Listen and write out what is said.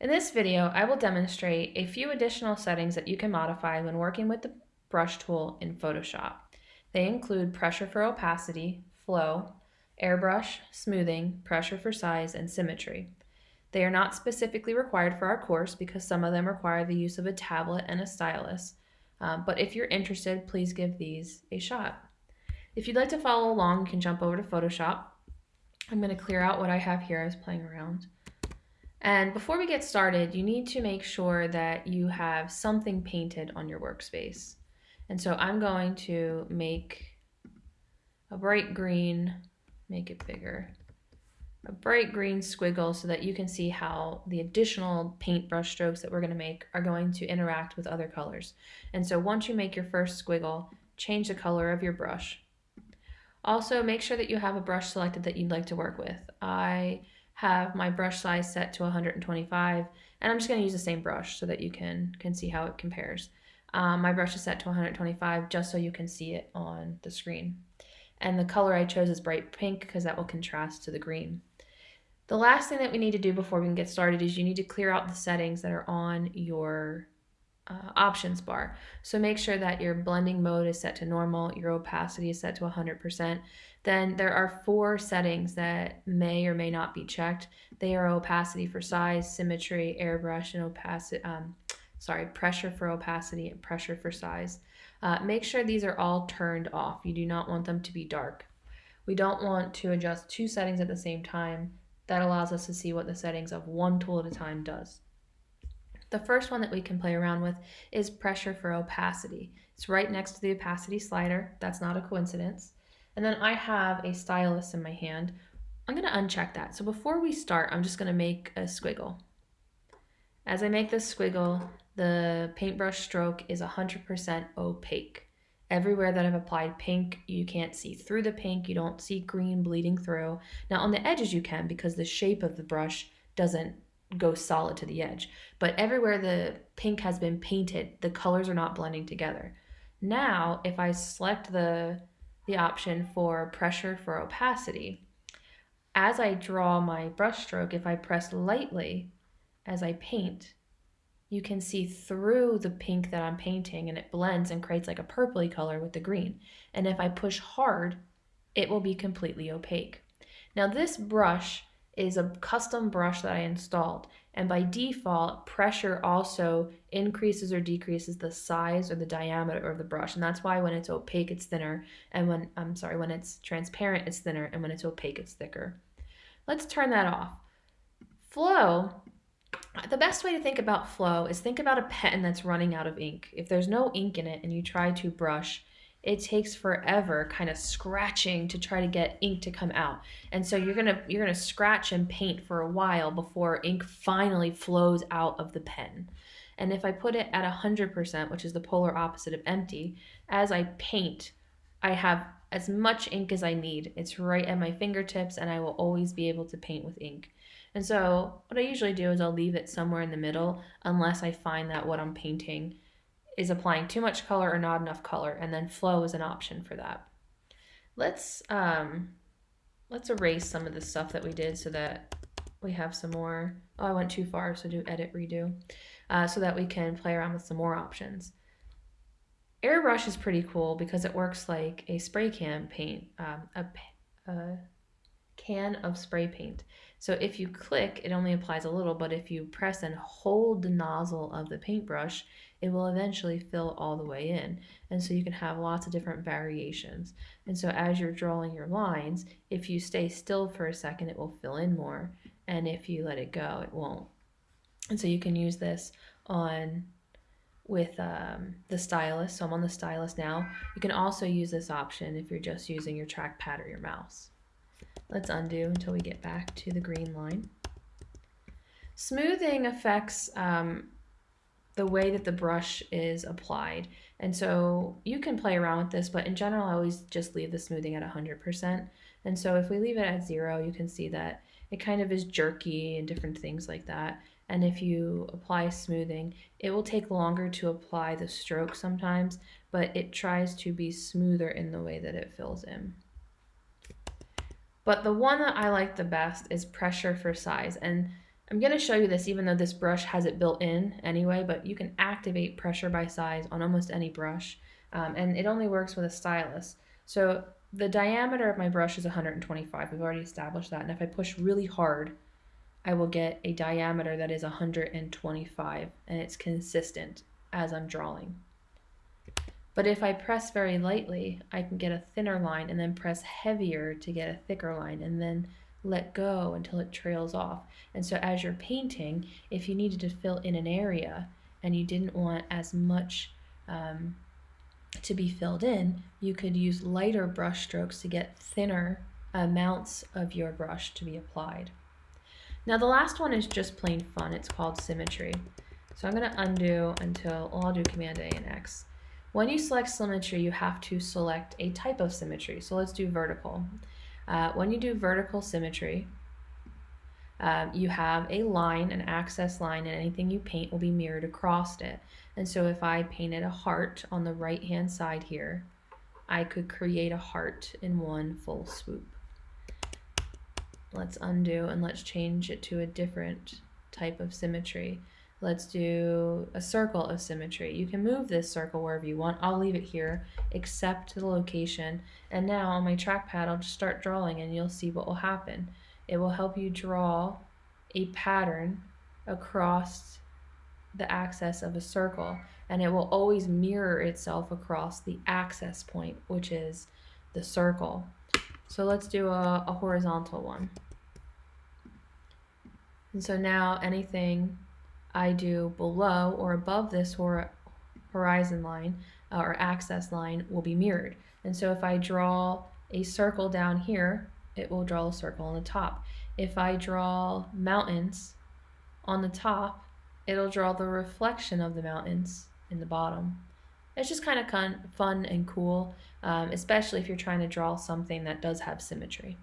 In this video, I will demonstrate a few additional settings that you can modify when working with the brush tool in Photoshop. They include pressure for opacity, flow, airbrush, smoothing, pressure for size, and symmetry. They are not specifically required for our course because some of them require the use of a tablet and a stylus, um, but if you're interested, please give these a shot. If you'd like to follow along, you can jump over to Photoshop. I'm going to clear out what I have here. I was playing around. And before we get started, you need to make sure that you have something painted on your workspace. And so I'm going to make a bright green, make it bigger, a bright green squiggle so that you can see how the additional paintbrush strokes that we're going to make are going to interact with other colors. And so once you make your first squiggle, change the color of your brush. Also, make sure that you have a brush selected that you'd like to work with. I have my brush size set to 125 and I'm just going to use the same brush so that you can, can see how it compares. Um, my brush is set to 125 just so you can see it on the screen. And the color I chose is bright pink because that will contrast to the green. The last thing that we need to do before we can get started is you need to clear out the settings that are on your uh, options bar. So make sure that your blending mode is set to normal, your opacity is set to 100%, then there are four settings that may or may not be checked. They are opacity for size, symmetry, airbrush, and opacity, um, sorry, pressure for opacity and pressure for size. Uh, make sure these are all turned off. You do not want them to be dark. We don't want to adjust two settings at the same time. That allows us to see what the settings of one tool at a time does. The first one that we can play around with is pressure for opacity. It's right next to the opacity slider. That's not a coincidence. And then I have a stylus in my hand. I'm going to uncheck that. So before we start, I'm just going to make a squiggle. As I make this squiggle, the paintbrush stroke is 100% opaque. Everywhere that I've applied pink, you can't see through the pink. You don't see green bleeding through. Now on the edges you can because the shape of the brush doesn't go solid to the edge. But everywhere the pink has been painted, the colors are not blending together. Now, if I select the the option for pressure for opacity. As I draw my brush stroke, if I press lightly as I paint, you can see through the pink that I'm painting and it blends and creates like a purpley color with the green. And if I push hard, it will be completely opaque. Now this brush is a custom brush that I installed. And by default, pressure also increases or decreases the size or the diameter of the brush. And that's why when it's opaque, it's thinner. And when, I'm sorry, when it's transparent, it's thinner. And when it's opaque, it's thicker. Let's turn that off. Flow, the best way to think about flow is think about a pen that's running out of ink. If there's no ink in it and you try to brush, it takes forever kind of scratching to try to get ink to come out. And so you're going to you're going to scratch and paint for a while before ink finally flows out of the pen. And if I put it at 100%, which is the polar opposite of empty, as I paint, I have as much ink as I need. It's right at my fingertips and I will always be able to paint with ink. And so what I usually do is I'll leave it somewhere in the middle unless I find that what I'm painting is applying too much color or not enough color, and then flow is an option for that. Let's um, let's erase some of the stuff that we did so that we have some more. Oh, I went too far, so do edit redo, uh, so that we can play around with some more options. Airbrush is pretty cool because it works like a spray can paint, um, a, a can of spray paint. So if you click, it only applies a little, but if you press and hold the nozzle of the paintbrush, it will eventually fill all the way in. And so you can have lots of different variations. And so as you're drawing your lines, if you stay still for a second, it will fill in more. And if you let it go, it won't. And so you can use this on with um, the stylus. So I'm on the stylus now. You can also use this option if you're just using your trackpad or your mouse. Let's undo until we get back to the green line. Smoothing affects um, the way that the brush is applied. And so you can play around with this, but in general, I always just leave the smoothing at 100%. And so if we leave it at zero, you can see that it kind of is jerky and different things like that. And if you apply smoothing, it will take longer to apply the stroke sometimes, but it tries to be smoother in the way that it fills in. But the one that I like the best is pressure for size. And I'm going to show you this even though this brush has it built in anyway, but you can activate pressure by size on almost any brush, um, and it only works with a stylus. So the diameter of my brush is 125. We've already established that, and if I push really hard, I will get a diameter that is 125, and it's consistent as I'm drawing. But if I press very lightly, I can get a thinner line and then press heavier to get a thicker line, and then let go until it trails off. And so as you're painting, if you needed to fill in an area and you didn't want as much um, to be filled in, you could use lighter brush strokes to get thinner amounts of your brush to be applied. Now the last one is just plain fun. It's called symmetry. So I'm going to undo until, well, I'll do Command A and X. When you select symmetry, you have to select a type of symmetry. So let's do vertical. Uh, when you do vertical symmetry, um, you have a line, an axis line, and anything you paint will be mirrored across it. And so if I painted a heart on the right hand side here, I could create a heart in one full swoop. Let's undo and let's change it to a different type of symmetry. Let's do a circle of symmetry. You can move this circle wherever you want. I'll leave it here, except the location. And now on my trackpad, I'll just start drawing and you'll see what will happen. It will help you draw a pattern across the axis of a circle and it will always mirror itself across the axis point, which is the circle. So let's do a, a horizontal one. And so now anything I do below or above this hor horizon line uh, or axis line will be mirrored. And so if I draw a circle down here, it will draw a circle on the top. If I draw mountains on the top, it'll draw the reflection of the mountains in the bottom. It's just kind of fun and cool, um, especially if you're trying to draw something that does have symmetry.